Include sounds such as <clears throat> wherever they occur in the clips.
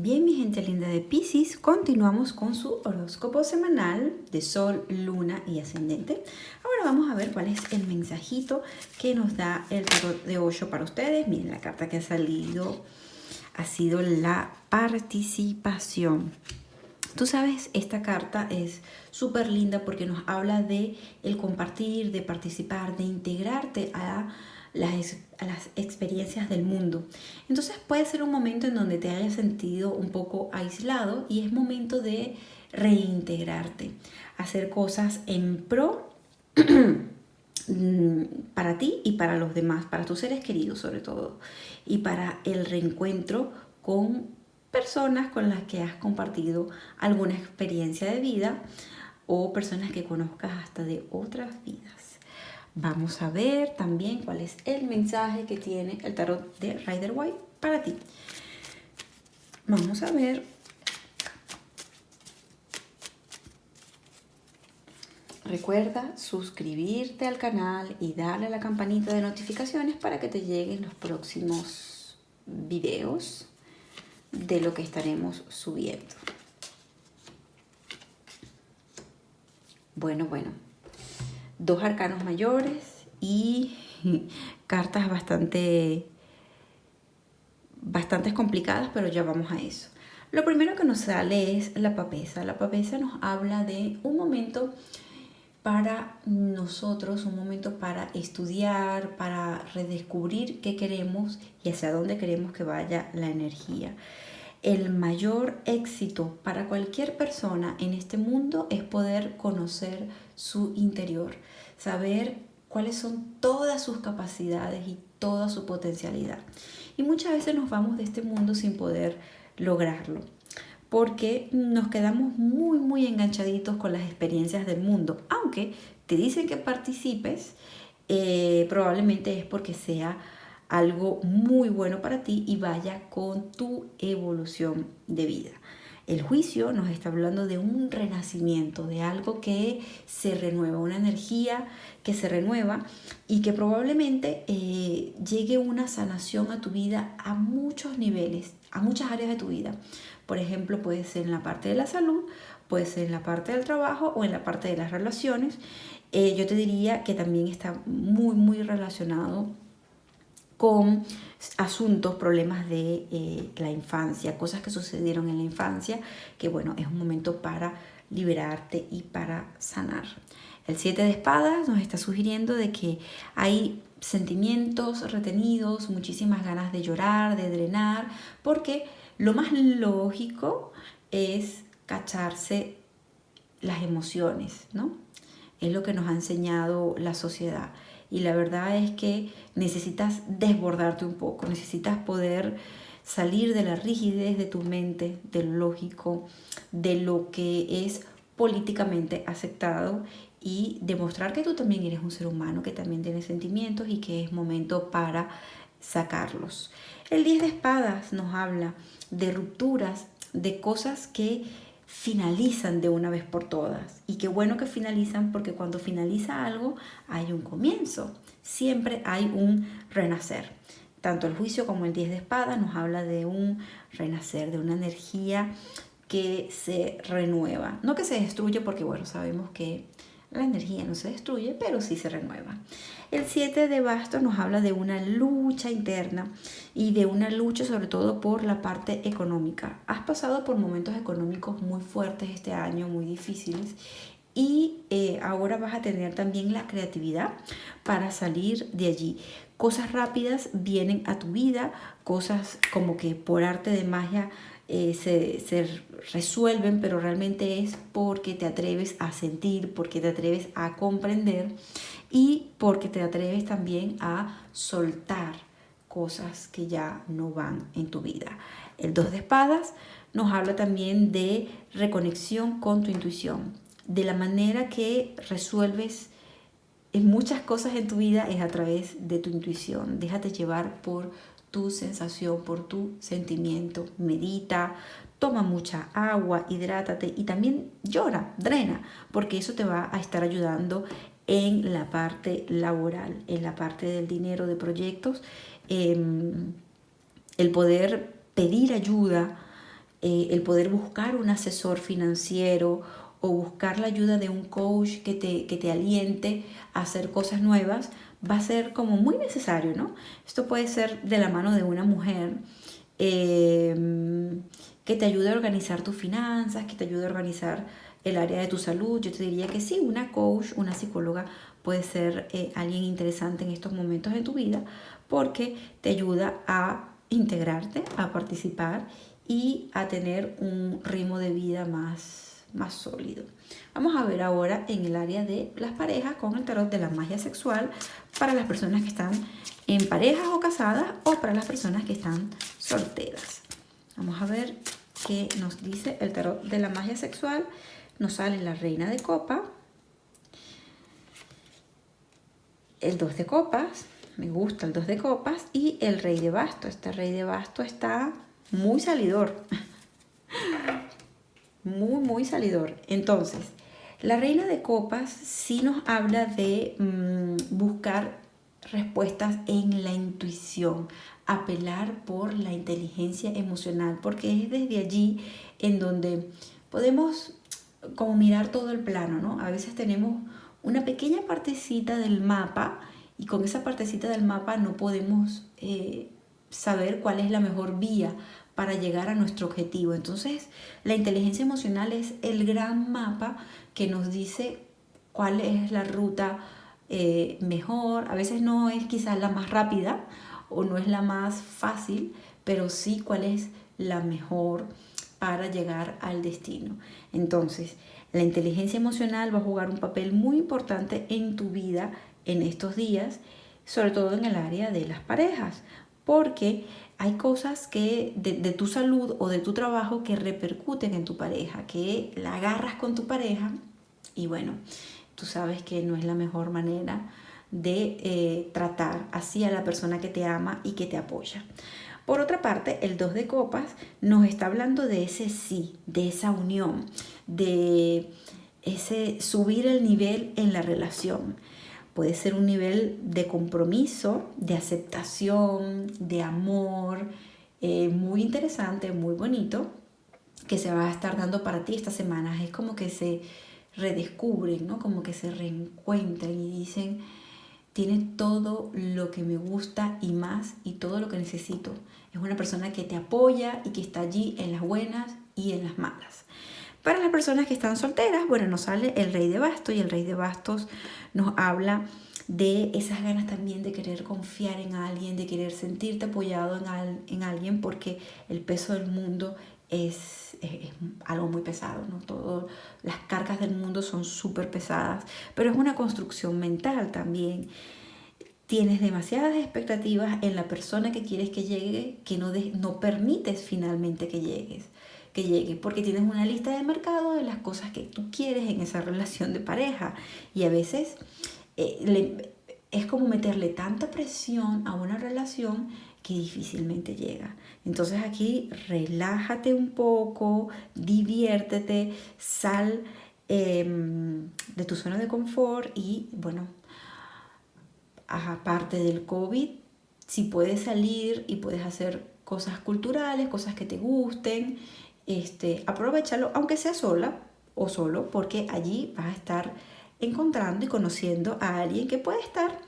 Bien, mi gente linda de Pisces, continuamos con su horóscopo semanal de Sol, Luna y Ascendente. Ahora vamos a ver cuál es el mensajito que nos da el tarot de 8 para ustedes. Miren, la carta que ha salido ha sido la participación. Tú sabes, esta carta es súper linda porque nos habla de el compartir, de participar, de integrarte a las, experiencias del mundo. Entonces puede ser un momento en donde te hayas sentido un poco aislado y es momento de reintegrarte, hacer cosas en pro <clears throat> para ti y para los demás, para tus seres queridos sobre todo, y para el reencuentro con personas con las que has compartido alguna experiencia de vida o personas que conozcas hasta de otras vidas. Vamos a ver también cuál es el mensaje que tiene el tarot de Rider White para ti. Vamos a ver. Recuerda suscribirte al canal y darle a la campanita de notificaciones para que te lleguen los próximos videos de lo que estaremos subiendo. Bueno, bueno, dos arcanos mayores y <laughs> cartas bastante, bastante complicadas, pero ya vamos a eso. Lo primero que nos sale es la papesa. La papesa nos habla de un momento para nosotros, un momento para estudiar, para redescubrir qué queremos y hacia dónde queremos que vaya la energía. El mayor éxito para cualquier persona en este mundo es poder conocer su interior, saber cuáles son todas sus capacidades y toda su potencialidad. Y muchas veces nos vamos de este mundo sin poder lograrlo, porque nos quedamos muy, muy enganchaditos con las experiencias del mundo. Aunque te dicen que participes, eh, probablemente es porque sea algo muy bueno para ti y vaya con tu evolución de vida. El juicio nos está hablando de un renacimiento, de algo que se renueva, una energía que se renueva y que probablemente eh, llegue una sanación a tu vida a muchos niveles, a muchas áreas de tu vida. Por ejemplo, puede ser en la parte de la salud, puede ser en la parte del trabajo o en la parte de las relaciones. Eh, yo te diría que también está muy, muy relacionado con asuntos, problemas de eh, la infancia, cosas que sucedieron en la infancia, que bueno, es un momento para liberarte y para sanar. El 7 de espadas nos está sugiriendo de que hay sentimientos retenidos, muchísimas ganas de llorar, de drenar, porque lo más lógico es cacharse las emociones, ¿no? Es lo que nos ha enseñado la sociedad y la verdad es que necesitas desbordarte un poco, necesitas poder salir de la rigidez de tu mente, del lógico, de lo que es políticamente aceptado y demostrar que tú también eres un ser humano, que también tienes sentimientos y que es momento para sacarlos. El 10 de espadas nos habla de rupturas, de cosas que finalizan de una vez por todas. Y qué bueno que finalizan porque cuando finaliza algo hay un comienzo, siempre hay un renacer. Tanto el juicio como el 10 de espada nos habla de un renacer, de una energía que se renueva. No que se destruye porque bueno, sabemos que la energía no se destruye, pero sí se renueva. El 7 de bastos nos habla de una lucha interna y de una lucha sobre todo por la parte económica. Has pasado por momentos económicos muy fuertes este año, muy difíciles y eh, ahora vas a tener también la creatividad para salir de allí. Cosas rápidas vienen a tu vida, cosas como que por arte de magia eh, se, se, resuelven, pero realmente es porque te atreves a sentir, porque te atreves a comprender y porque te atreves también a soltar cosas que ya no van en tu vida. El dos de espadas nos habla también de reconexión con tu intuición, de la manera que resuelves muchas cosas en tu vida es a través de tu intuición. Déjate llevar por tu sensación, por tu sentimiento. Medita, toma mucha agua, hidrátate y también llora, drena, porque eso te va a estar ayudando en la parte laboral, en la parte del dinero de proyectos, em, el poder pedir ayuda eh, el poder buscar un asesor financiero o buscar la ayuda de un coach que te, que te aliente a hacer cosas nuevas, va a ser como muy necesario, ¿no? Esto puede ser de la mano de una mujer em, que te ayude a organizar tus finanzas, que te ayude a organizar el área de tu salud. Yo te diría que sí, una coach, una psicóloga puede ser eh, alguien interesante en estos momentos de tu vida porque te ayuda a integrarte, a participar y a tener un ritmo de vida más, más sólido. Vamos a ver ahora en el área de las parejas con el tarot de la magia sexual para las personas que están en parejas o casadas o para las personas que están solteras. Vamos a ver qué nos dice el tarot de la magia sexual. Nos sale la reina de copa, el dos de copas, me gusta el dos de copas y el rey de basto. Este rey de basto está muy salidor. <laughs> Muy, muy salidor. Entonces, la reina de copas sí nos habla de mm, buscar respuestas en la intuición, apelar por la inteligencia emocional, porque es desde allí en donde podemos como mirar todo el plano, ¿no? A veces tenemos una pequeña partecita del mapa y con esa partecita del mapa no podemos eh, saber cuál es la mejor vía para llegar a nuestro objetivo. Entonces, la inteligencia emocional es el gran mapa que nos dice cuál es la ruta eh, mejor. A veces no es quizás la más rápida o no es la más fácil, pero sí cuál es la mejor para llegar al destino. Entonces, la inteligencia emocional va a jugar un papel muy importante en tu vida en estos días, sobre todo en el área de las parejas, porque hay cosas que de, tu salud o de tu trabajo que repercuten en tu pareja, que la agarras con tu pareja y bueno, tú sabes que no es la mejor manera de eh, tratar así a la persona que te ama y que te apoya. Por otra parte, el 2 de copas nos está hablando de ese sí, de esa unión, de ese subir el nivel en la relación. Puede ser un nivel de compromiso, de aceptación, de amor, eh, muy interesante, muy bonito, que se va a estar dando para ti estas semanas. Es como que se redescubren, ¿no? Como que se reencuentran y dicen, tiene todo lo que me gusta y más y todo lo que necesito. Es una persona que te apoya y que está allí en las buenas y en las malas. Para las personas que están solteras, bueno, nos sale el rey de bastos y el rey de bastos nos habla de esas ganas también de querer confiar en alguien, de querer sentirte apoyado en, en alguien porque el peso del mundo es, es, algo muy pesado, ¿no? Todo, las cargas del mundo son súper pesadas, pero es una construcción mental también. Tienes demasiadas expectativas en la persona que quieres que llegue que no, no permites finalmente que llegues que llegue, porque tienes una lista de mercado de las cosas que tú quieres en esa relación de pareja y a veces eh, es como meterle tanta presión a una relación que difícilmente llega. Entonces aquí relájate un poco, diviértete, sal em, de tu zona de confort y bueno, aparte del COVID, si puedes salir y puedes hacer cosas culturales, cosas que te gusten, este, aprovechalo, aunque sea sola o solo, porque allí vas a estar encontrando y conociendo a alguien que puede estar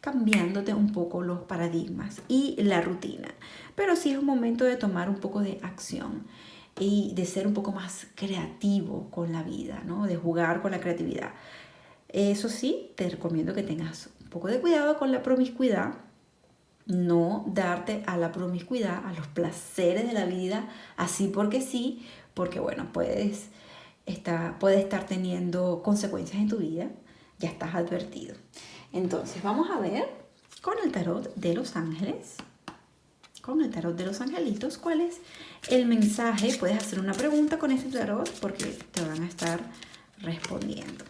cambiándote un poco los paradigmas y la rutina. Pero sí es un momento de tomar un poco de acción y de ser un poco más creativo con la vida, ¿no? de jugar con la creatividad. Eso sí, te recomiendo que tengas un poco de cuidado con la promiscuidad, no darte a la promiscuidad, a los placeres de la vida, así porque sí, porque bueno, puedes estar, puede estar teniendo consecuencias en tu vida, ya estás advertido. Entonces, vamos a ver con el tarot de los ángeles, con el tarot de los angelitos, cuál es el mensaje. Puedes hacer una pregunta con este tarot porque te van a estar respondiendo.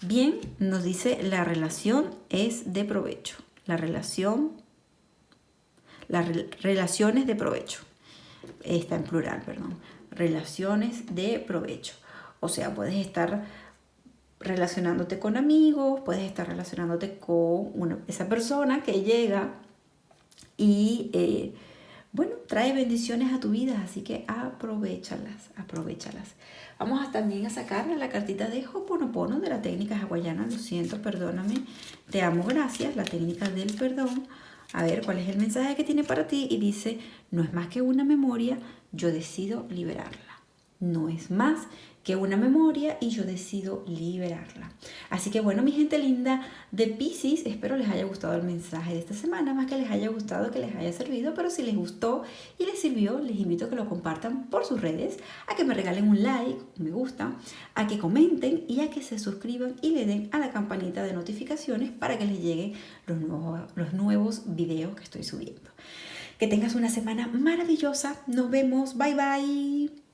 Bien, nos dice la relación es de provecho. La relación las relaciones de provecho. Está en plural, perdón. Relaciones de provecho. O sea, puedes estar relacionándote con amigos, puedes estar relacionándote con una, esa persona que llega y eh, bueno, trae bendiciones a tu vida, así que aprovechalas, aprovechalas. Vamos también a sacar la cartita de Hoponopono de la técnica hawaiana, lo siento, perdóname, te amo, gracias, la técnica del perdón. A ver cuál es el mensaje que tiene para ti y dice, no es más que una memoria, yo decido liberarla. No es más que una memoria y yo decido liberarla. Así que bueno, mi gente linda de Pisces, espero les haya gustado el mensaje de esta semana, más que les haya gustado, que les haya servido, pero si les gustó y les sirvió, les invito a que lo compartan por sus redes, a que me regalen un like, un me gusta, a que comenten y a que se suscriban y le den a la campanita de notificaciones para que les lleguen los nuevos, los nuevos videos que estoy subiendo. Que tengas una semana maravillosa. Nos vemos. Bye bye.